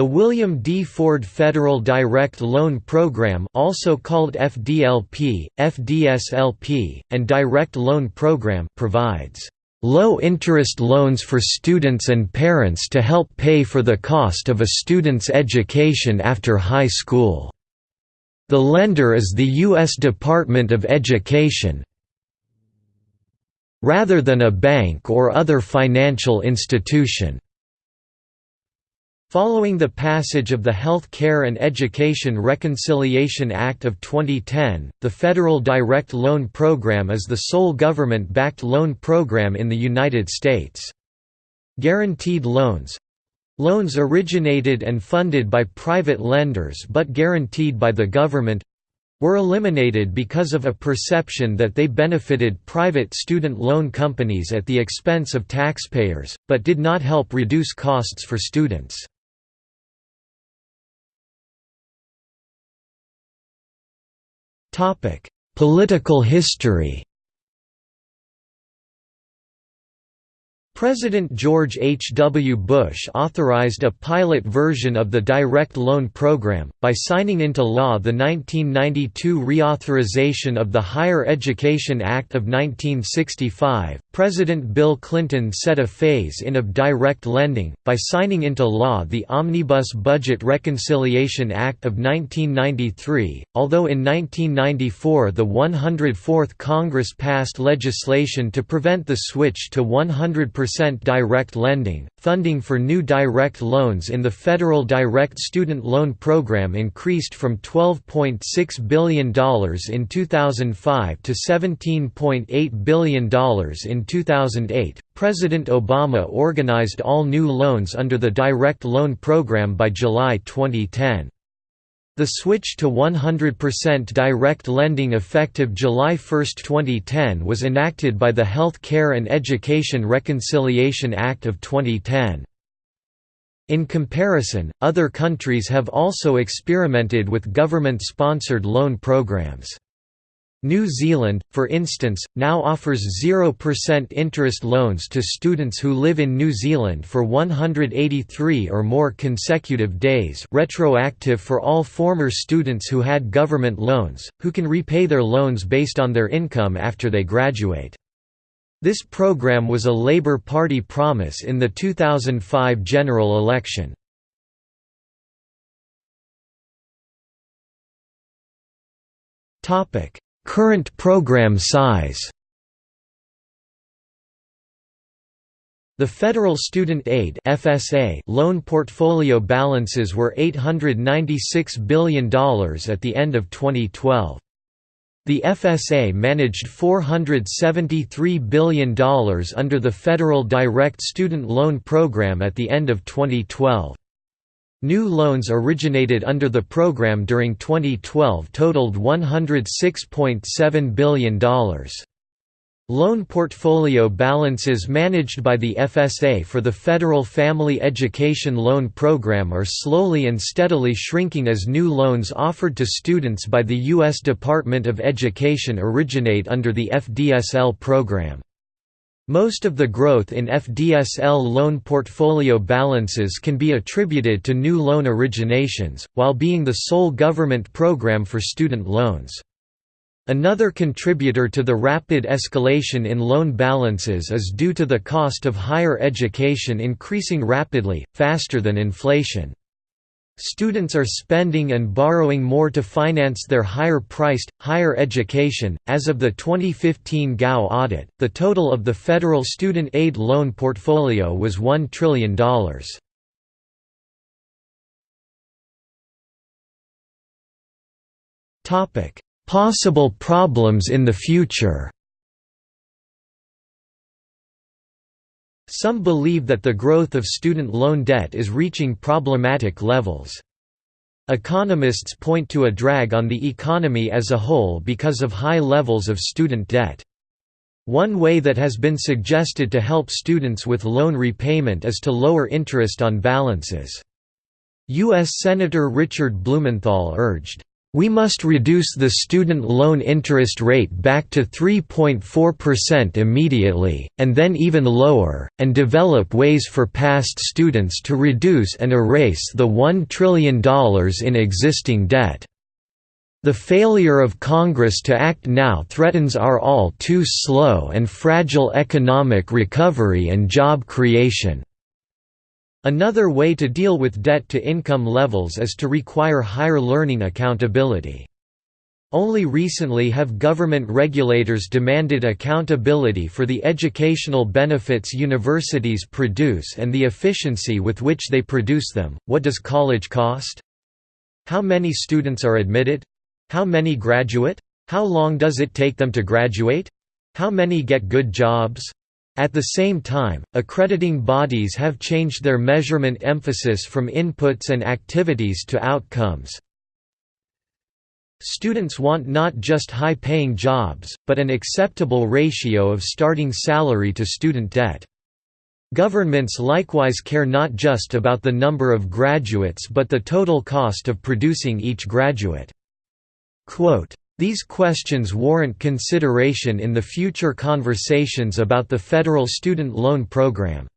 The William D. Ford Federal Direct Loan Program also called FDLP, FDSLP, and Direct Loan Program provides low-interest loans for students and parents to help pay for the cost of a student's education after high school. The lender is the U.S. Department of Education rather than a bank or other financial institution. Following the passage of the Health Care and Education Reconciliation Act of 2010, the Federal Direct Loan Program is the sole government-backed loan program in the United States. Guaranteed loans loans originated and funded by private lenders but guaranteed by the government were eliminated because of a perception that they benefited private student loan companies at the expense of taxpayers, but did not help reduce costs for students. Political history President George H. W. Bush authorized a pilot version of the Direct Loan Program, by signing into law the 1992 reauthorization of the Higher Education Act of 1965. President Bill Clinton set a phase in of direct lending, by signing into law the Omnibus Budget Reconciliation Act of 1993, although in 1994 the 104th Congress passed legislation to prevent the switch to 100% direct lending. Funding for new direct loans in the Federal Direct Student Loan Program increased from $12.6 billion in 2005 to $17.8 billion in 2008. President Obama organized all new loans under the Direct Loan Program by July 2010. The switch to 100% direct lending effective July 1, 2010 was enacted by the Health Care and Education Reconciliation Act of 2010. In comparison, other countries have also experimented with government-sponsored loan programs. New Zealand, for instance, now offers 0% interest loans to students who live in New Zealand for 183 or more consecutive days retroactive for all former students who had government loans, who can repay their loans based on their income after they graduate. This program was a Labour Party promise in the 2005 general election. Topic Current program size The Federal Student Aid FSA loan portfolio balances were $896 billion at the end of 2012. The FSA managed $473 billion under the Federal Direct Student Loan Program at the end of 2012. New loans originated under the program during 2012 totaled $106.7 billion. Loan portfolio balances managed by the FSA for the Federal Family Education Loan Program are slowly and steadily shrinking as new loans offered to students by the U.S. Department of Education originate under the FDSL program. Most of the growth in FDSL loan portfolio balances can be attributed to new loan originations, while being the sole government program for student loans. Another contributor to the rapid escalation in loan balances is due to the cost of higher education increasing rapidly, faster than inflation. Students are spending and borrowing more to finance their higher priced, higher education. As of the 2015 Gao audit, the total of the federal student aid loan portfolio was $1 trillion. Possible problems in the future Some believe that the growth of student loan debt is reaching problematic levels. Economists point to a drag on the economy as a whole because of high levels of student debt. One way that has been suggested to help students with loan repayment is to lower interest on balances. U.S. Senator Richard Blumenthal urged, We must reduce the student loan interest rate back to 3.4% immediately, and then even lower, and develop ways for past students to reduce and erase the $1 trillion in existing debt. The failure of Congress to act now threatens our all too slow and fragile economic recovery and job creation. Another way to deal with debt-to-income levels is to require higher learning accountability. Only recently have government regulators demanded accountability for the educational benefits universities produce and the efficiency with which they produce them. What does college cost? How many students are admitted? How many graduate? How long does it take them to graduate? How many get good jobs? At the same time, accrediting bodies have changed their measurement emphasis from inputs and activities to outcomes. Students want not just high-paying jobs, but an acceptable ratio of starting salary to student debt. Governments likewise care not just about the number of graduates but the total cost of producing each graduate. Quote, these questions warrant consideration in the future conversations about the federal student loan program.